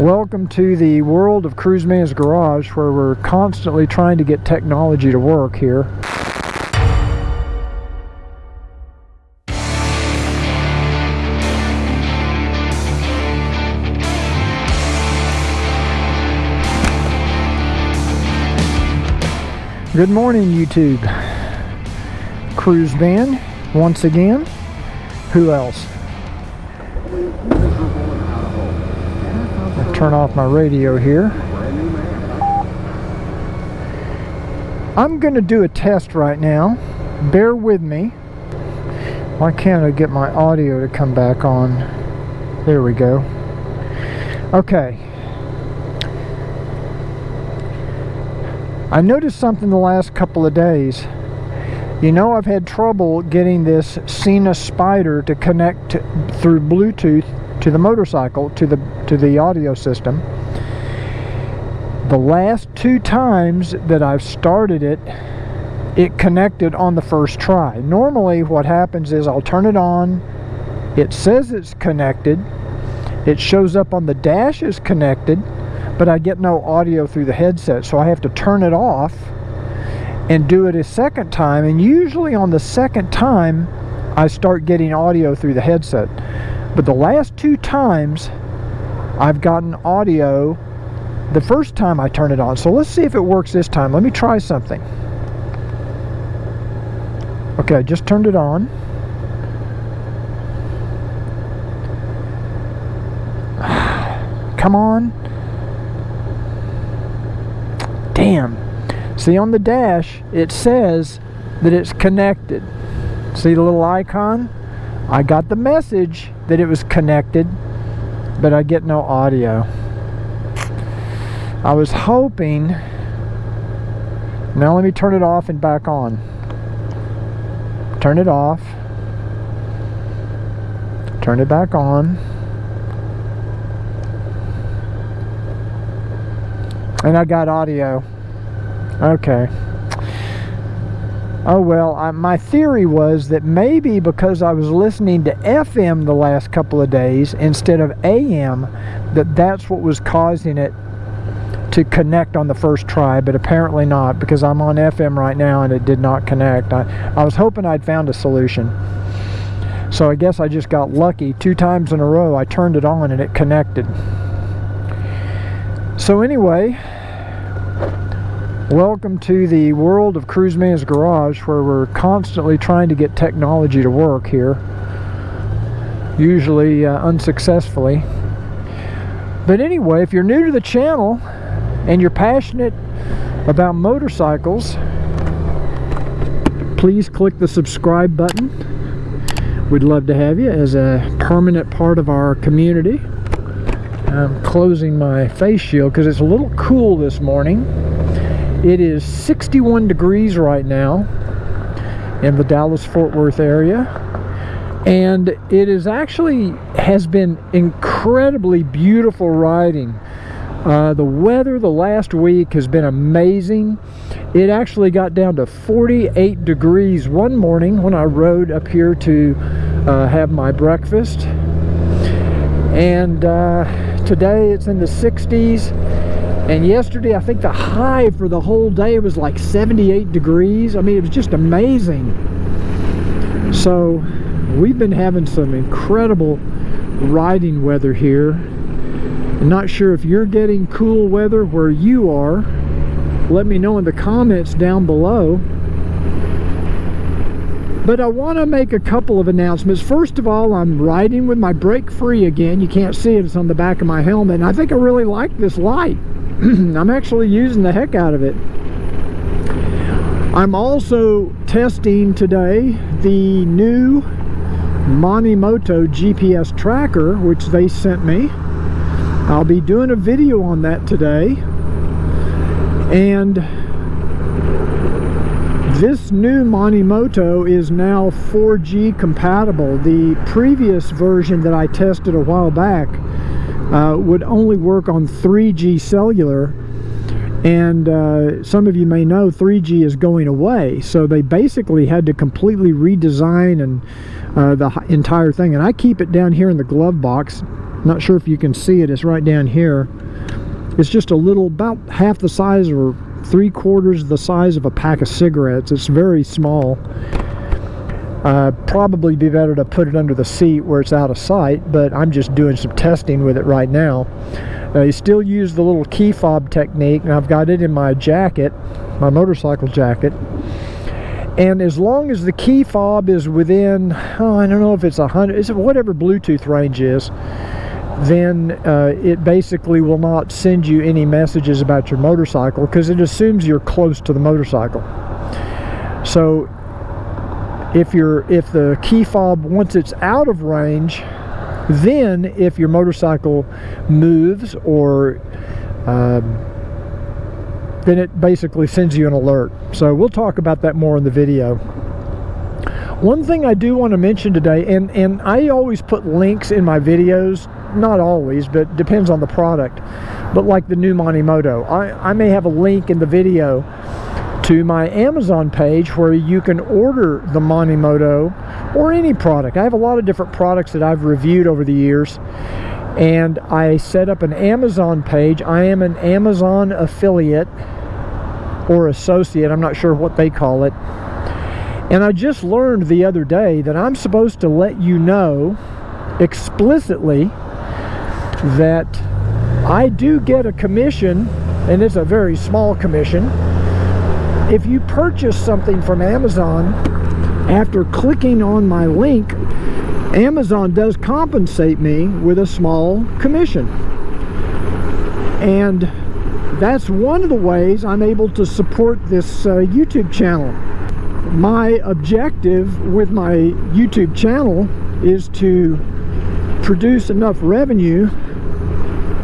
Welcome to the world of Cruiseman's Garage where we're constantly trying to get technology to work here. Good morning YouTube. Cruiseman once again. Who else? I'll turn off my radio here. I'm going to do a test right now. Bear with me. Why can't I get my audio to come back on? There we go. Okay. I noticed something the last couple of days. You know I've had trouble getting this Sena Spider to connect through Bluetooth to the motorcycle, to the, to the audio system. The last two times that I've started it, it connected on the first try. Normally what happens is I'll turn it on, it says it's connected, it shows up on the dash is connected, but I get no audio through the headset so I have to turn it off and do it a second time and usually on the second time I start getting audio through the headset but the last two times I've gotten audio the first time I turn it on. So let's see if it works this time. Let me try something. Okay I just turned it on. Come on. Damn. See on the dash it says that it's connected. See the little icon I got the message that it was connected but I get no audio. I was hoping now let me turn it off and back on. Turn it off. Turn it back on. And I got audio. Okay oh well I, my theory was that maybe because I was listening to FM the last couple of days instead of AM that that's what was causing it to connect on the first try but apparently not because I'm on FM right now and it did not connect. I, I was hoping I'd found a solution. So I guess I just got lucky. Two times in a row I turned it on and it connected. So anyway Welcome to the world of Cruiseman's Garage where we're constantly trying to get technology to work here. Usually uh, unsuccessfully. But anyway, if you're new to the channel and you're passionate about motorcycles, please click the subscribe button. We'd love to have you as a permanent part of our community. I'm closing my face shield because it's a little cool this morning. It is 61 degrees right now in the Dallas-Fort Worth area. And it is actually has been incredibly beautiful riding. Uh, the weather the last week has been amazing. It actually got down to 48 degrees one morning when I rode up here to uh, have my breakfast. And uh, today it's in the 60s and yesterday, I think the high for the whole day was like 78 degrees. I mean, it was just amazing. So, we've been having some incredible riding weather here. I'm not sure if you're getting cool weather where you are. Let me know in the comments down below. But I want to make a couple of announcements. First of all, I'm riding with my brake free again. You can't see it, it's on the back of my helmet. And I think I really like this light. I'm actually using the heck out of it. I'm also testing today the new Monimoto GPS tracker, which they sent me. I'll be doing a video on that today. And this new Monimoto is now 4G compatible. The previous version that I tested a while back uh, would only work on 3G cellular. And uh, some of you may know 3G is going away. So they basically had to completely redesign and uh, the entire thing. And I keep it down here in the glove box. Not sure if you can see it. It's right down here. It's just a little about half the size or three quarters the size of a pack of cigarettes. It's very small uh, probably be better to put it under the seat where it's out of sight but I'm just doing some testing with it right now. Uh, you still use the little key fob technique and I've got it in my jacket my motorcycle jacket. And as long as the key fob is within oh, I don't know if it's a hundred it's whatever Bluetooth range is then uh, it basically will not send you any messages about your motorcycle because it assumes you're close to the motorcycle. So if you're if the key fob once it's out of range then if your motorcycle moves or um, then it basically sends you an alert. So we'll talk about that more in the video. One thing I do want to mention today, and, and I always put links in my videos, not always, but depends on the product, but like the new Monimoto. I, I may have a link in the video to my Amazon page where you can order the Monimoto or any product. I have a lot of different products that I've reviewed over the years and I set up an Amazon page. I am an Amazon affiliate or associate, I'm not sure what they call it. And I just learned the other day that I'm supposed to let you know explicitly that I do get a commission, and it's a very small commission, if you purchase something from Amazon after clicking on my link Amazon does compensate me with a small commission. And that's one of the ways I'm able to support this uh, YouTube channel. My objective with my YouTube channel is to produce enough revenue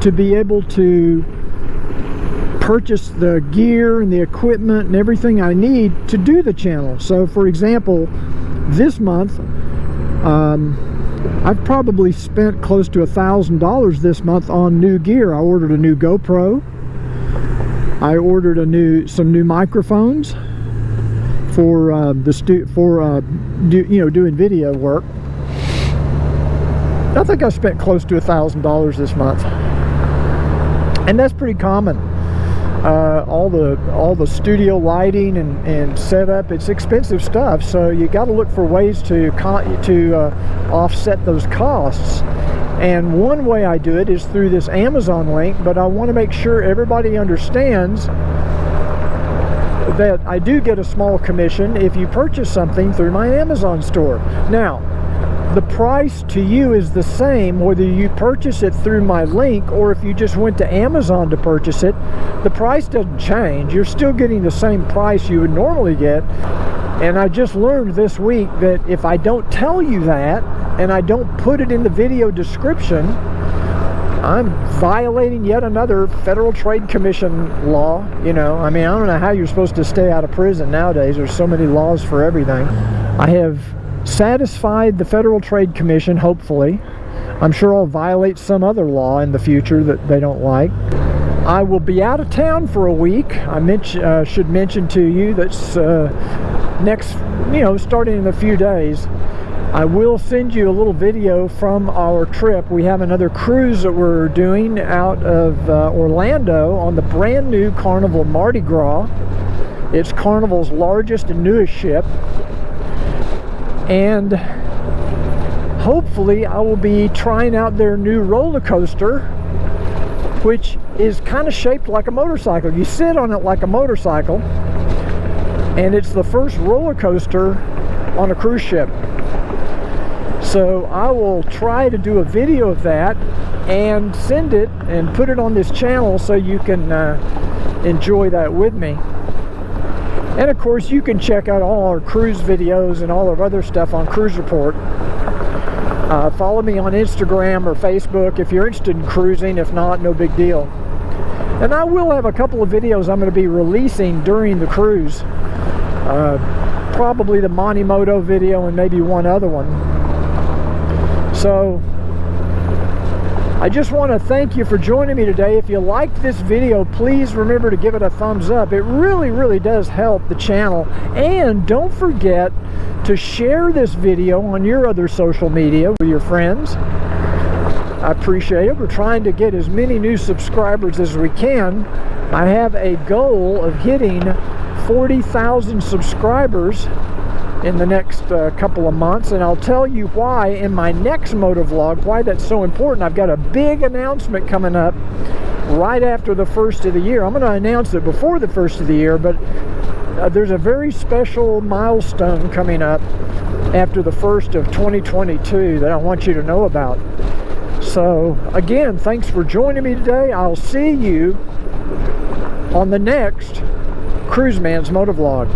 to be able to purchase the gear and the equipment and everything I need to do the channel. So for example, this month um, I've probably spent close to a thousand dollars this month on new gear. I ordered a new GoPro. I ordered a new some new microphones for uh, the stu for uh, do, you know doing video work. I think I spent close to a thousand dollars this month, and that's pretty common uh, all the all the studio lighting and, and setup. It's expensive stuff, so you got to look for ways to to uh, offset those costs. And one way I do it is through this Amazon link, but I want to make sure everybody understands that I do get a small commission if you purchase something through my Amazon store. Now, the price to you is the same whether you purchase it through my link or if you just went to Amazon to purchase it. The price doesn't change. You're still getting the same price you would normally get. And I just learned this week that if I don't tell you that and I don't put it in the video description I'm violating yet another Federal Trade Commission law you know. I mean I don't know how you're supposed to stay out of prison nowadays. There's so many laws for everything. I have satisfied the Federal Trade Commission, hopefully. I'm sure I'll violate some other law in the future that they don't like. I will be out of town for a week. I uh, should mention to you that's uh, next, you know, starting in a few days. I will send you a little video from our trip. We have another cruise that we're doing out of uh, Orlando on the brand new Carnival Mardi Gras. It's Carnival's largest and newest ship and hopefully I will be trying out their new roller coaster which is kind of shaped like a motorcycle. You sit on it like a motorcycle and it's the first roller coaster on a cruise ship. So I will try to do a video of that and send it and put it on this channel so you can uh, enjoy that with me. And of course, you can check out all our cruise videos and all our other stuff on Cruise Report. Uh, follow me on Instagram or Facebook if you're interested in cruising. If not, no big deal. And I will have a couple of videos I'm going to be releasing during the cruise. Uh, probably the Monimoto video and maybe one other one. So I just want to thank you for joining me today. If you liked this video, please remember to give it a thumbs up. It really, really does help the channel. And don't forget to share this video on your other social media with your friends. I appreciate it. We're trying to get as many new subscribers as we can. I have a goal of hitting 40,000 subscribers in the next uh, couple of months and I'll tell you why in my next motovlog why that's so important. I've got a big announcement coming up right after the first of the year. I'm going to announce it before the first of the year but uh, there's a very special milestone coming up after the first of 2022 that I want you to know about. So again thanks for joining me today. I'll see you on the next Cruiseman's Motovlog